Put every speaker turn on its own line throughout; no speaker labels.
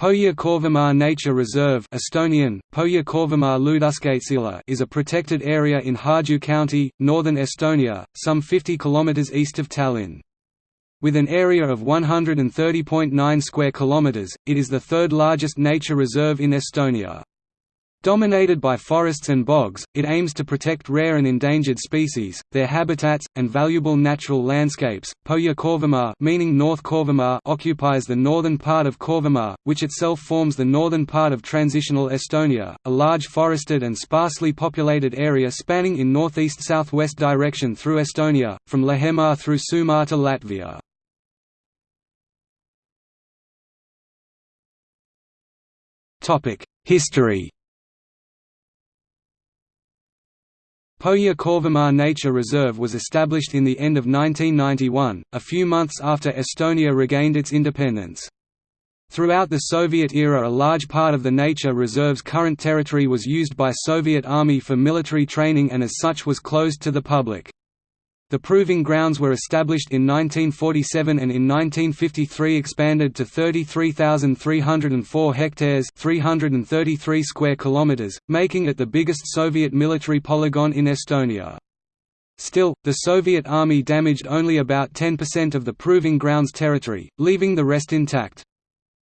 Põhja-Kõrvemaa Nature Reserve Estonian, is a protected area in Harju County, northern Estonia, some 50 km east of Tallinn. With an area of 130.9 square kilometers, it is the third largest nature reserve in Estonia. Dominated by forests and bogs, it aims to protect rare and endangered species, their habitats, and valuable natural landscapes. Põhja-Kõrvemaa, meaning North Kõrvemaa, occupies the northern part of Kõrvemaa, which itself forms the northern part of transitional Estonia, a large forested and sparsely populated area spanning in northeast-southwest direction through Estonia, from Lahemaa through Soomaa to Latvia. History Põhja-Kõrvemaa Nature Reserve was established in the end of 1991, a few months after Estonia regained its independence. Throughout the Soviet era a large part of the nature reserve's current territory was used by Soviet Army for military training and as such was closed to the public. The proving grounds were established in 1947 and in 1953 expanded to 33,304 hectares 333 square kilometers, making it the biggest Soviet military polygon in Estonia. Still, the Soviet army damaged only about 10% of the proving grounds territory, leaving the rest intact.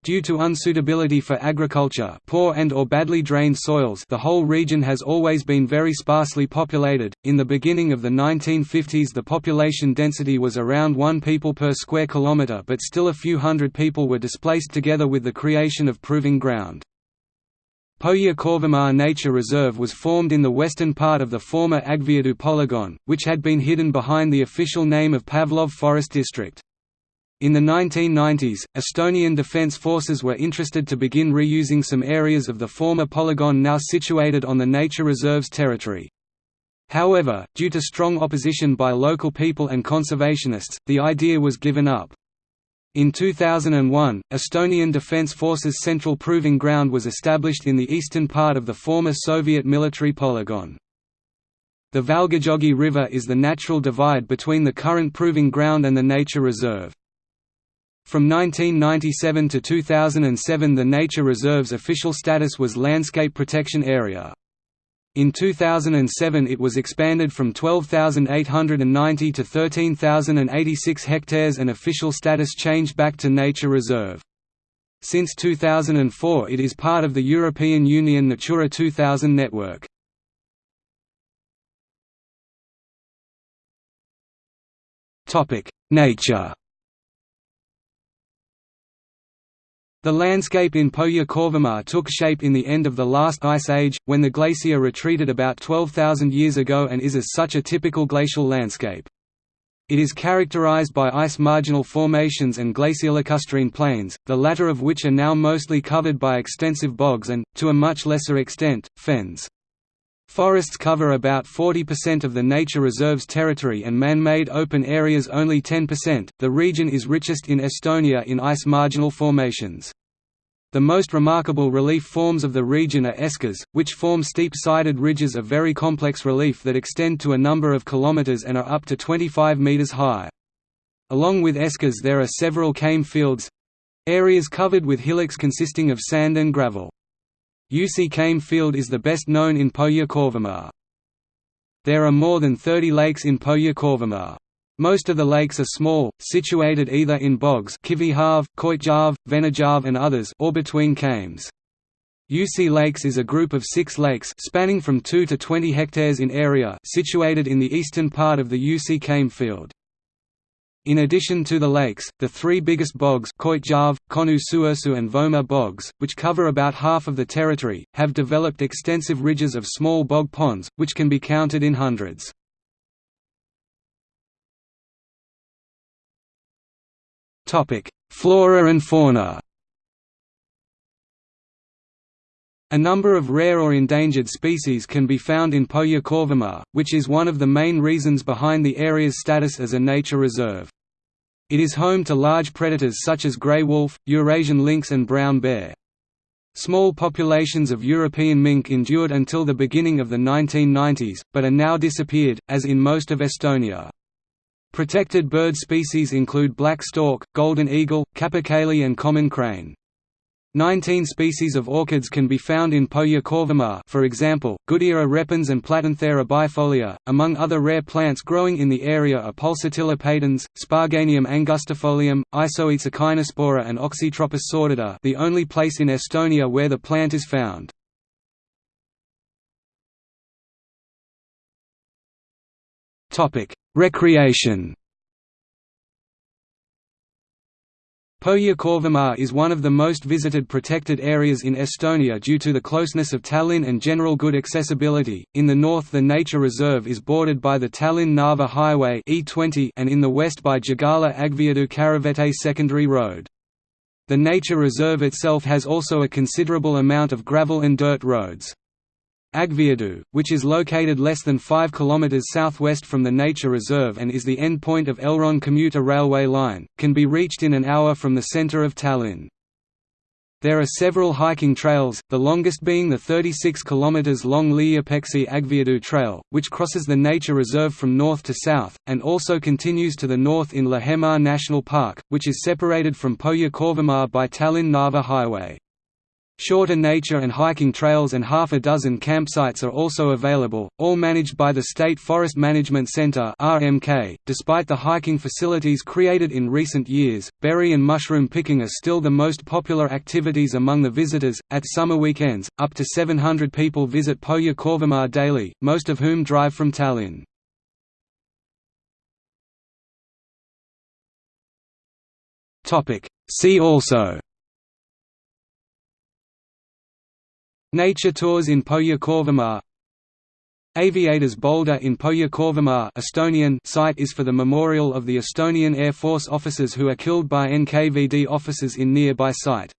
Due to unsuitability for agriculture poor and or badly drained soils the whole region has always been very sparsely populated. In the beginning of the 1950s the population density was around 1 people per square kilometre but still a few hundred people were displaced together with the creation of proving ground. Põhja-Kõrvemaa Nature Reserve was formed in the western part of the former Aegviidu polygon, which had been hidden behind the official name of Pavlov Forest District. In the 1990s, Estonian Defence Forces were interested to begin reusing some areas of the former polygon now situated on the nature reserve's territory. However, due to strong opposition by local people and conservationists, the idea was given up. In 2001, Estonian Defence Forces Central Proving Ground was established in the eastern part of the former Soviet military polygon. The Valgejõgi River is the natural divide between the current proving ground and the nature reserve. From 1997 to 2007 the nature reserve's official status was Landscape Protection Area. In 2007 it was expanded from 12,890 to 13,086 hectares and official status changed back to Nature Reserve. Since 2004 it is part of the European Union Natura 2000 network. Nature The landscape in Põhja-Kõrvemaa took shape in the end of the last ice age, when the glacier retreated about 12,000 years ago and is as such a typical glacial landscape. It is characterized by ice marginal formations and glaciolacustrine plains, the latter of which are now mostly covered by extensive bogs and, to a much lesser extent, fens. Forests cover about 40% of the nature reserve's territory and man-made open areas only 10%. The region is richest in Estonia in ice marginal formations. The most remarkable relief forms of the region are eskers, which form steep-sided ridges of very complex relief that extend to a number of kilometers and are up to 25 meters high. Along with eskers there are several kame fields—areas covered with hillocks consisting of sand and gravel. Jussi Kame Field is the best known in Põhja-Kõrvemaa. There are more than 30 lakes in Põhja-Kõrvemaa. Most of the lakes are small, situated either in bogs Kivihav, Koitjarv, Venejarv and others or between kames. Jussi Lakes is a group of six lakes spanning from 2 to 20 hectares in area situated in the eastern part of the Jussi Kame Field. In addition to the lakes, the three biggest bogs Koitjarv, Kõnnu Suursoo and Voma bogs, which cover about half of the territory, have developed extensive ridges of small bog ponds, which can be counted in hundreds. Flora and fauna A number of rare or endangered species can be found in Kõrvemaa, which is one of the main reasons behind the area's status as a nature reserve. It is home to large predators such as grey wolf, Eurasian lynx and brown bear. Small populations of European mink endured until the beginning of the 1990s, but are now disappeared, as in most of Estonia. Protected bird species include black stork, golden eagle, capercaillie and common crane. Nineteen species of orchids can be found in Põhja-Kõrvemaa for example, Goodyera repens and Platanthera bifolia. Among other rare plants growing in the area are Pulsatilla patens, Sparganium angustifolium, Isoetes echinospora and Oxytropis sordida the only place in Estonia where the plant is found. Recreation Põhja-Kõrvemaa is one of the most visited protected areas in Estonia due to the closeness of Tallinn and general good accessibility. In the north, the nature reserve is bordered by the Tallinn-Narva Highway (E20) and in the west by Jagala-Aegviidu-Karavete secondary road. The nature reserve itself has also a considerable amount of gravel and dirt roads. Aegviidu, which is located less than 5 km southwest from the nature reserve and is the end point of Elron commuter railway line, can be reached in an hour from the centre of Tallinn. There are several hiking trails, the longest being the 36 km long Liiapeksi Aegviidu Trail, which crosses the nature reserve from north to south, and also continues to the north in Lahemaa National Park, which is separated from Põhja-Kõrvemaa by Tallinn-Narva Highway. Shorter nature and hiking trails and half a dozen campsites are also available, all managed by the State Forest Management Center (RMK). Despite the hiking facilities created in recent years, berry and mushroom picking are still the most popular activities among the visitors. At summer weekends, up to 700 people visit Pohja Korvamar daily, most of whom drive from Tallinn. Topic: See also Nature tours in Põhja-Kõrvemaa Aviators Boulder in Põhja-Kõrvemaa Estonian site is for the memorial of the Estonian Air Force officers who are killed by NKVD officers in nearby site.